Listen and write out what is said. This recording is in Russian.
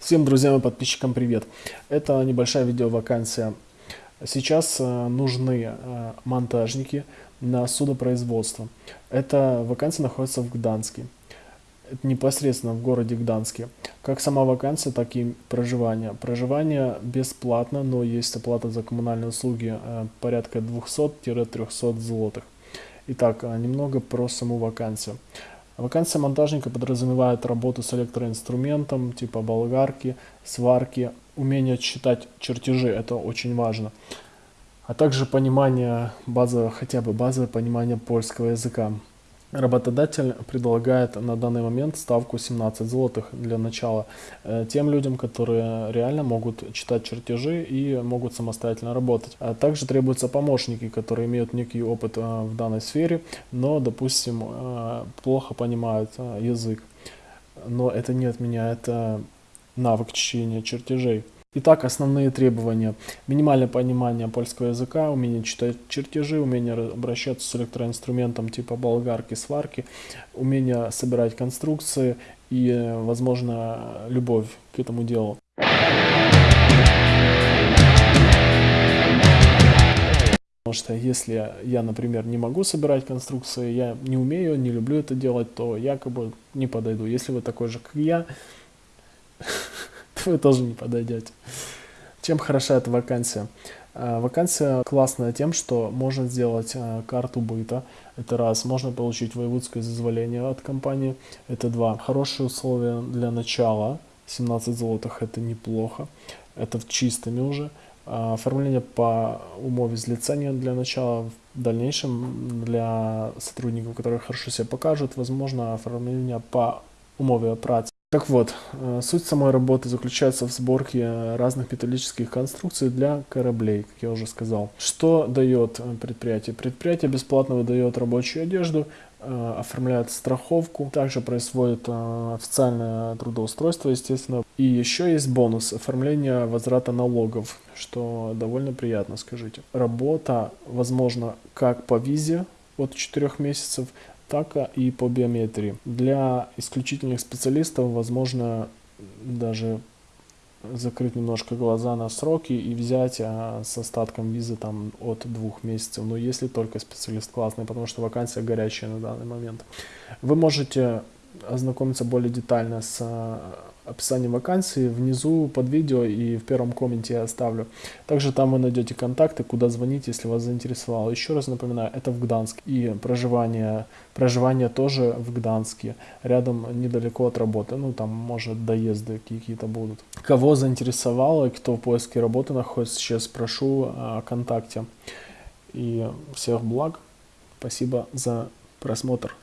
Всем друзьям и подписчикам привет! Это небольшая видеовакансия. Сейчас э, нужны э, монтажники на судопроизводство. Эта вакансия находится в Гданске. Это непосредственно в городе Гданске. Как сама вакансия, так и проживание. Проживание бесплатно, но есть оплата за коммунальные услуги э, порядка 200-300 злотых. Итак, немного про саму вакансию. Вакансия монтажника подразумевает работу с электроинструментом, типа болгарки, сварки, умение читать чертежи, это очень важно. А также понимание базового, хотя бы базовое понимание польского языка. Работодатель предлагает на данный момент ставку 17 злотых для начала э, тем людям, которые реально могут читать чертежи и могут самостоятельно работать. А также требуются помощники, которые имеют некий опыт э, в данной сфере, но, допустим, э, плохо понимают язык. Но это не отменяет навык чтения чертежей. Итак, основные требования. Минимальное понимание польского языка, умение читать чертежи, умение обращаться с электроинструментом типа болгарки, сварки, умение собирать конструкции и, возможно, любовь к этому делу. Потому что если я, например, не могу собирать конструкции, я не умею, не люблю это делать, то якобы не подойду. Если вы такой же, как я, вы тоже не подойдете. Чем хороша эта вакансия? А, вакансия классная тем, что можно сделать а, карту быта, это раз. Можно получить воеводское зазволение от компании, это два. Хорошие условия для начала, 17 золотых, это неплохо, это в чистыми уже. А, оформление по умове злицения для начала, в дальнейшем для сотрудников, которые хорошо себя покажут, возможно оформление по умове працы. Так вот, э, суть самой работы заключается в сборке разных металлических конструкций для кораблей, как я уже сказал. Что дает э, предприятие? Предприятие бесплатно выдает рабочую одежду, э, оформляет страховку, также происходит официальное трудоустройство, естественно. И еще есть бонус оформления возврата налогов, что довольно приятно, скажите. Работа, возможно, как по визе от 4 месяцев, так и по биометрии. Для исключительных специалистов возможно даже закрыть немножко глаза на сроки и взять а, с остатком визы там от двух месяцев, но если только специалист классный, потому что вакансия горячая на данный момент. Вы можете ознакомиться более детально с описании вакансии, внизу под видео и в первом комменте я оставлю. Также там вы найдете контакты, куда звонить, если вас заинтересовало. Еще раз напоминаю, это в Гданске. И проживание, проживание тоже в Гданске, рядом недалеко от работы. Ну, там, может, доезды какие-то будут. Кого заинтересовало кто в поиске работы находится, сейчас прошу о контакте. И всех благ. Спасибо за просмотр.